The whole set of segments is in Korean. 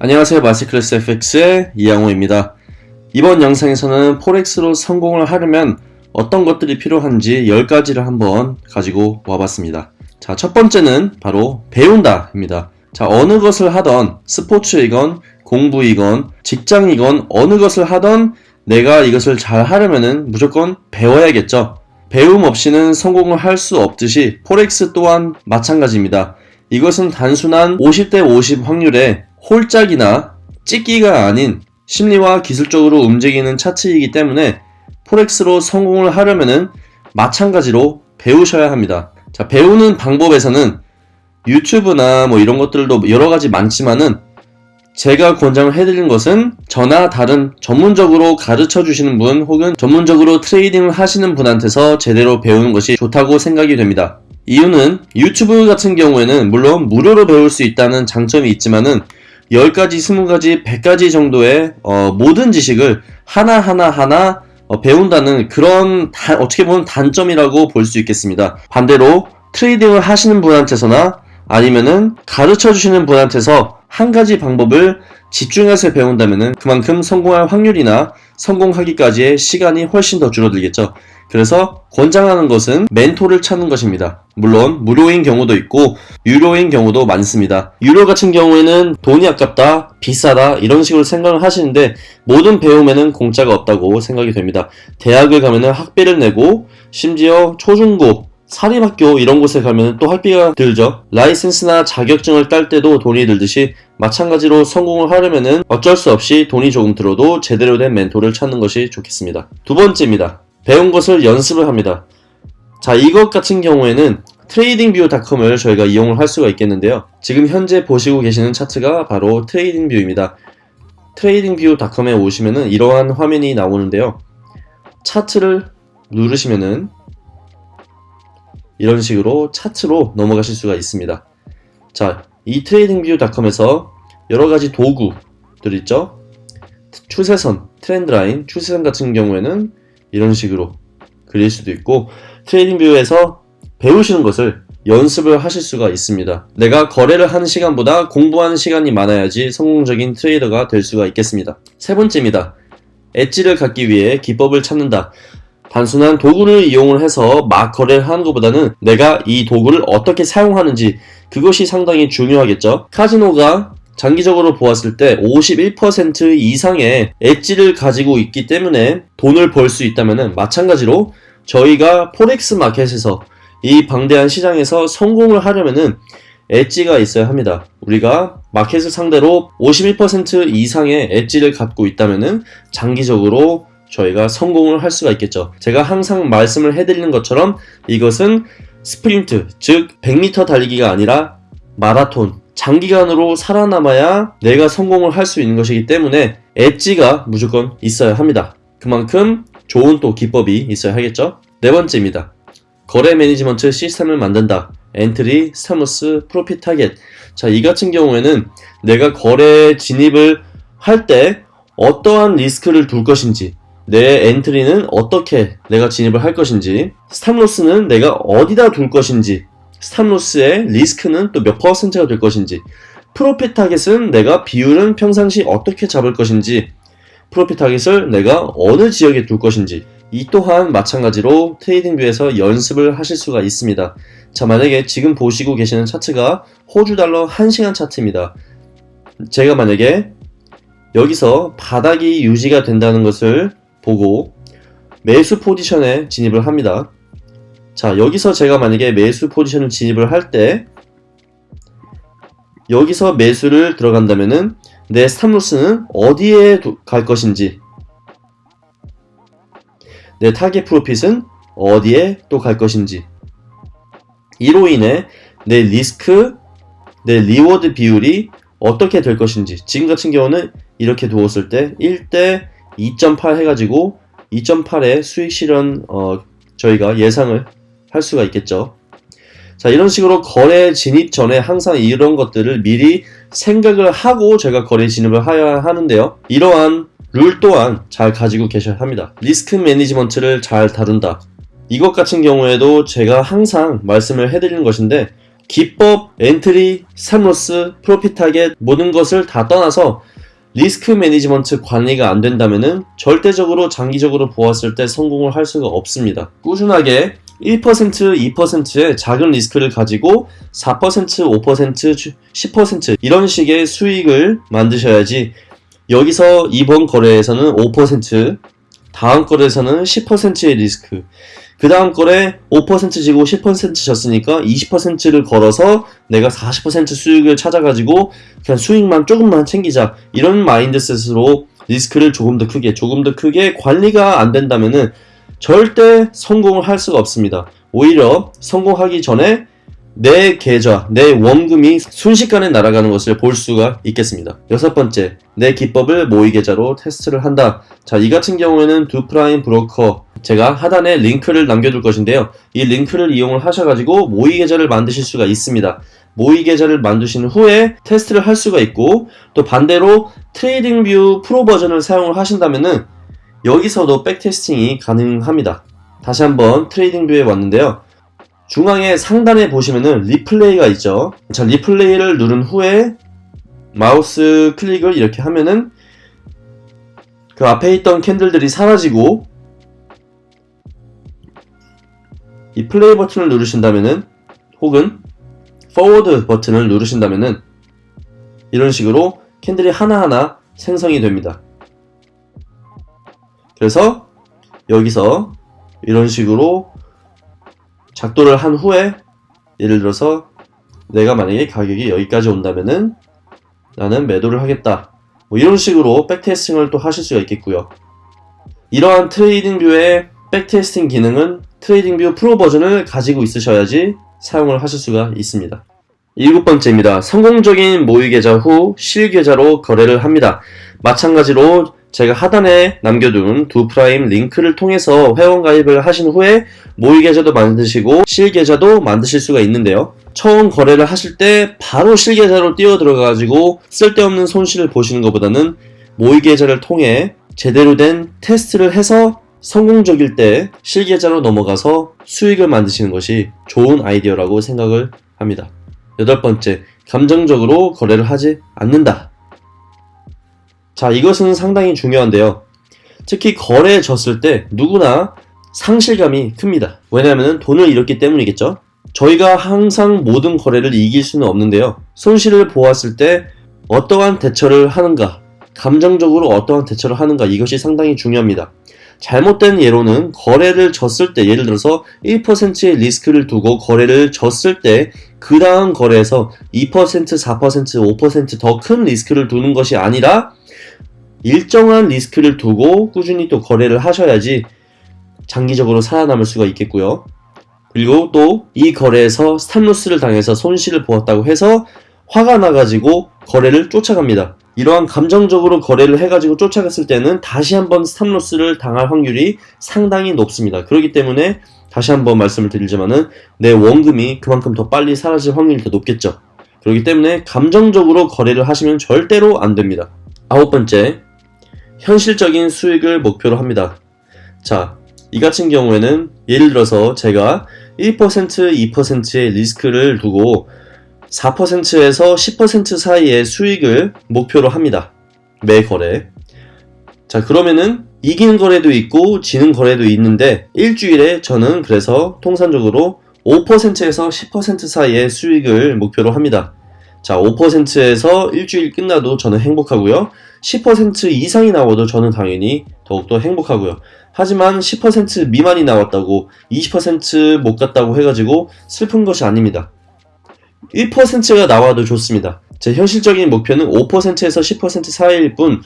안녕하세요 마스클래스 FX의 이양호입니다. 이번 영상에서는 포렉스로 성공을 하려면 어떤 것들이 필요한지 10가지를 한번 가지고 와봤습니다. 자, 첫 번째는 바로 배운다 입니다. 자, 어느 것을 하던 스포츠이건 공부이건 직장이건 어느 것을 하던 내가 이것을 잘 하려면은 무조건 배워야겠죠. 배움 없이는 성공을 할 수 없듯이 포렉스 또한 마찬가지입니다. 이것은 단순한 50대 50 확률의 홀짝이나 찍기가 아닌 심리와 기술적으로 움직이는 차트이기 때문에 forex로 성공을 하려면은 마찬가지로 배우셔야 합니다. 자, 배우는 방법에서는 유튜브나 뭐 이런 것들도 여러 가지 많지만은 제가 권장을 해드리는 것은 저나 다른 전문적으로 가르쳐 주시는 분 혹은 전문적으로 trading을 하시는 분한테서 제대로 배우는 것이 좋다고 생각이 됩니다. 이유는 유튜브 같은 경우에는 물론 무료로 배울 수 있다는 장점이 있지만은 10가지, 20가지, 100가지 정도의 어, 모든 지식을 하나 하나 하나 어, 배운다는 그런 다, 어떻게 보면 단점이라고 볼 수 있겠습니다. 반대로 트레이딩을 하시는 분한테서나 아니면은 가르쳐 주시는 분한테서 한 가지 방법을 집중해서 배운다면은 그만큼 성공할 확률이나 성공하기까지의 시간이 훨씬 더 줄어들겠죠. 그래서 권장하는 것은 멘토를 찾는 것입니다. 물론 무료인 경우도 있고 유료인 경우도 많습니다. 유료 같은 경우에는 돈이 아깝다, 비싸다 이런 식으로 생각을 하시는데 모든 배움에는 공짜가 없다고 생각이 됩니다. 대학을 가면은 학비를 내고 심지어 초중고 사립학교 이런 곳에 가면 또 학비가 들죠. 라이센스나 자격증을 딸 때도 돈이 들듯이 마찬가지로 성공을 하려면은 어쩔 수 없이 돈이 조금 들어도 제대로 된 멘토를 찾는 것이 좋겠습니다. 두 번째입니다. 배운 것을 연습을 합니다. 자, 이것 같은 경우에는 TradingView.com을 저희가 이용을 할 수가 있겠는데요. 지금 현재 보시고 계시는 차트가 바로 TradingView입니다. TradingView.com에 오시면은 이러한 화면이 나오는데요. 차트를 누르시면은 이런 식으로 차트로 넘어가실 수가 있습니다. 자, 이 TradingView.com에서 여러 가지 도구들 있죠? 추세선, trendline, 추세선 같은 경우에는 이런 식으로 그릴 수도 있고 트레이딩뷰에서 배우시는 것을 연습을 하실 수가 있습니다. 내가 거래를 하는 시간보다 공부하는 시간이 많아야지 성공적인 트레이더가 될 수가 있겠습니다. 세 번째입니다. 엣지를 갖기 위해 기법을 찾는다. 단순한 도구를 이용을 해서 막 거래를 하는 것보다는 내가 이 도구를 어떻게 사용하는지 그것이 상당히 중요하겠죠. 카지노가 장기적으로 보았을 때 51% 이상의 엣지를 가지고 있기 때문에 돈을 벌 수 있다면 마찬가지로 저희가 forex market에서 이 방대한 시장에서 성공을 하려면은 엣지가 있어야 합니다. 우리가 market을 상대로 51% 이상의 엣지를 갖고 있다면은 장기적으로 저희가 성공을 할 수가 있겠죠. 제가 항상 말씀을 해드리는 것처럼 이것은 스프린트, 즉 100m 달리기가 아니라 마라톤, 장기간으로 살아남아야 내가 성공을 할 수 있는 것이기 때문에 엣지가 무조건 있어야 합니다. 그만큼 좋은 또 기법이 있어야 하겠죠. 네 번째입니다. 거래 management 시스템을 만든다. entry, stop loss, profit target. 자, 이 같은 경우에는 내가 거래 진입을 할 때 어떠한 리스크를 둘 것인지, 내 entry는 어떻게 내가 진입을 할 것인지, stop loss는 내가 어디다 둘 것인지, stop loss의 리스크는 또 몇 퍼센트가 될 것인지, profit target은 내가 비율은 평상시 어떻게 잡을 것인지, profit target을 내가 어느 지역에 둘 것인지, 이 또한 마찬가지로 트레이딩뷰에서 연습을 하실 수가 있습니다. 자, 만약에 지금 보시고 계시는 차트가 호주 달러 1시간 차트입니다. 제가 만약에 여기서 바닥이 유지가 된다는 것을 보고 매수 포지션에 진입을 합니다. 자, 여기서 제가 만약에 매수 포지션을 진입을 할 때 여기서 매수를 들어간다면은 내 스탑로스는 어디에 갈 것인지 내 target profit은 어디에 또 갈 것인지 이로 인해 내 리스크, 내 reward 비율이 어떻게 될 것인지 지금 같은 경우는 이렇게 두었을 때 1대 2.8 해가지고 2.8의 수익 실현 어, 저희가 예상을 할 수가 있겠죠. 자 이런 식으로 거래 진입 전에 항상 이런 것들을 미리 생각을 하고 제가 거래 진입을 해야 하는데요. 이러한 룰 또한 잘 가지고 계셔야 합니다. risk management를 잘 다룬다. 이것 같은 경우에도 제가 항상 말씀을 해드리는 것인데 기법, entry, stop loss, profit target 모든 것을 다 떠나서 risk management 관리가 안 된다면은 절대적으로 장기적으로 보았을 때 성공을 할 수가 없습니다. 꾸준하게 1%, 2%의 작은 리스크를 가지고 4%, 5%, 10% 이런 식의 수익을 만드셔야지 여기서 이번 거래에서는 5%, 다음 거래에서는 10%의 리스크, 그 다음 거래 5% 지고 10% 졌으니까 20%를 걸어서 내가 40% 수익을 찾아가지고 그냥 수익만 조금만 챙기자 이런 마인드셋으로 리스크를 조금 더 크게 조금 더 크게 관리가 안 된다면은 절대 성공을 할 수가 없습니다. 오히려 성공하기 전에 내 계좌, 내 원금이 순식간에 날아가는 것을 볼 수가 있겠습니다. 여섯 번째, 내 기법을 모의 계좌로 테스트를 한다. 자, 이 같은 경우에는 Doo Prime 브로커 제가 하단에 링크를 남겨둘 것인데요. 이 링크를 이용을 하셔가지고 모의 계좌를 만드실 수가 있습니다. 모의 계좌를 만드신 후에 테스트를 할 수가 있고 또 반대로 TradingView Pro 버전을 사용을 하신다면은 여기서도 backtesting이 가능합니다. 다시 한번 TradingView에 왔는데요. 중앙에 상단에 보시면은 replay가 있죠. 자, replay를 누른 후에 마우스 클릭을 이렇게 하면은 그 앞에 있던 candle들이 사라지고 이 플레이 버튼을 누르신다면은 혹은 forward 버튼을 누르신다면은 이런 식으로 candle이 하나하나 생성이 됩니다. 그래서 여기서 이런 식으로 작도를 한 후에 예를 들어서 내가 만약에 가격이 여기까지 온다면은 나는 매도를 하겠다. 뭐 이런 식으로 backtesting을 또 하실 수가 있겠고요. 이러한 TradingView의 backtesting 기능은 TradingView Pro 버전을 가지고 있으셔야지 사용을 하실 수가 있습니다. 일곱 번째입니다. 성공적인 모의 계좌 후 실계좌로 거래를 합니다. 마찬가지로 제가 하단에 남겨둔 Doo Prime 링크를 통해서 회원 가입을 하신 후에 모의 계좌도 만드시고 실 계좌도 만드실 수가 있는데요. 처음 거래를 하실 때 바로 실 계좌로 뛰어 들어가가지고 쓸데없는 손실을 보시는 것보다는 모의 계좌를 통해 제대로 된 테스트를 해서 성공적일 때 실계좌로 넘어가서 수익을 만드시는 것이 좋은 아이디어라고 생각을 합니다. 여덟 번째, 감정적으로 거래를 하지 않는다. 자, 이것은 상당히 중요한데요. 특히 거래에 졌을 때 누구나 상실감이 큽니다. 왜냐하면 돈을 잃었기 때문이겠죠. 저희가 항상 모든 거래를 이길 수는 없는데요. 손실을 보았을 때 어떠한 대처를 하는가, 감정적으로 어떠한 대처를 하는가 이것이 상당히 중요합니다. 잘못된 예로는 거래를 졌을 때 예를 들어서 1%의 리스크를 두고 거래를 졌을 때 그 다음 거래에서 2%, 4%, 5%더 큰 리스크를 두는 것이 아니라 일정한 리스크를 두고 꾸준히 또 거래를 하셔야지 장기적으로 살아남을 수가 있겠고요. 그리고 또 이 거래에서 stop loss를 당해서 손실을 보았다고 해서 화가 나가지고 거래를 쫓아갑니다. 이러한 감정적으로 거래를 해가지고 쫓아갔을 때는 다시 한번 stop loss를 당할 확률이 상당히 높습니다. 그렇기 때문에 다시 한번 말씀을 드리자면은 내 원금이 그만큼 더 빨리 사라질 확률이 더 높겠죠. 그렇기 때문에 감정적으로 거래를 하시면 절대로 안 됩니다. 아홉 번째, 현실적인 수익을 목표로 합니다. 자, 이 같은 경우에는 예를 들어서 제가 1%, 2%의 리스크를 두고 4%에서 10% 사이의 수익을 목표로 합니다. 매 거래. 자, 그러면은 이기는 거래도 있고 지는 거래도 있는데 일주일에 저는 그래서 통산적으로 5%에서 10% 사이의 수익을 목표로 합니다. 자, 5%에서 일주일 끝나도 저는 행복하고요. 10% 이상이 나와도 저는 당연히 더욱더 행복하고요. 하지만 10% 미만이 나왔다고 20%못 갔다고 해가지고 슬픈 것이 아닙니다. 1%가 나와도 좋습니다. 제 현실적인 목표는 5%에서 10% 사이일 뿐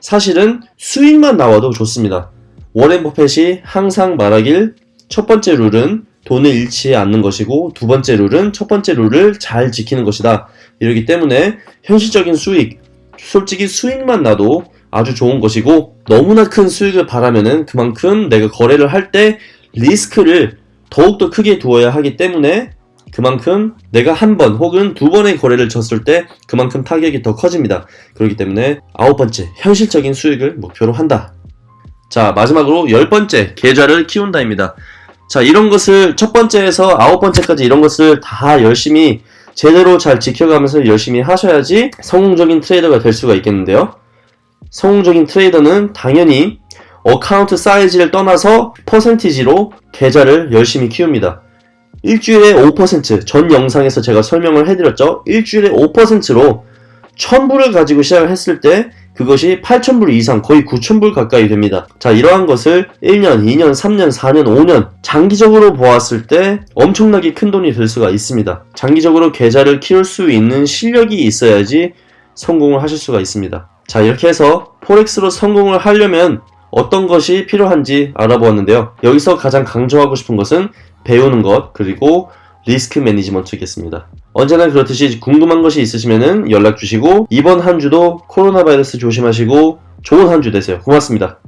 사실은 수익만 나와도 좋습니다. 워렌 버펫이 항상 말하길 첫 번째 룰은 돈을 잃지 않는 것이고 두 번째 룰은 첫 번째 룰을 잘 지키는 것이다. 이러기 때문에 현실적인 수익, 솔직히 수익만 나도 아주 좋은 것이고 너무나 큰 수익을 바라면은 그만큼 내가 거래를 할 때 리스크를 더욱더 크게 두어야 하기 때문에 그만큼 내가 한 번 혹은 두 번의 거래를 졌을 때 그만큼 타격이 더 커집니다. 그렇기 때문에 아홉 번째 현실적인 수익을 목표로 한다. 자 마지막으로 열 번째 계좌를 키운다입니다. 자, 이런 것을 첫 번째에서 아홉 번째까지 이런 것을 다 열심히 제대로 잘 지켜가면서 열심히 하셔야지 성공적인 트레이더가 될 수가 있겠는데요. 성공적인 트레이더는 당연히 account size를 떠나서 퍼센티지로 계좌를 열심히 키웁니다. 일주일에 5%, 전 영상에서 제가 설명을 해드렸죠. 일주일에 5%로 1000불을 가지고 시작을 했을 때 그것이 8,000불 이상 거의 9,000불 가까이 됩니다. 자, 이러한 것을 1년, 2년, 3년, 4년, 5년 장기적으로 보았을 때 엄청나게 큰 돈이 될 수가 있습니다. 장기적으로 계좌를 키울 수 있는 실력이 있어야지 성공을 하실 수가 있습니다. 자, 이렇게 해서 포렉스로 성공을 하려면 어떤 것이 필요한지 알아보았는데요. 여기서 가장 강조하고 싶은 것은 배우는 것, 그리고 리스크 매니지먼트겠습니다. 언제나 그렇듯이 궁금한 것이 있으시면 연락 주시고 이번 한 주도 코로나 바이러스 조심하시고 좋은 한 주 되세요. 고맙습니다.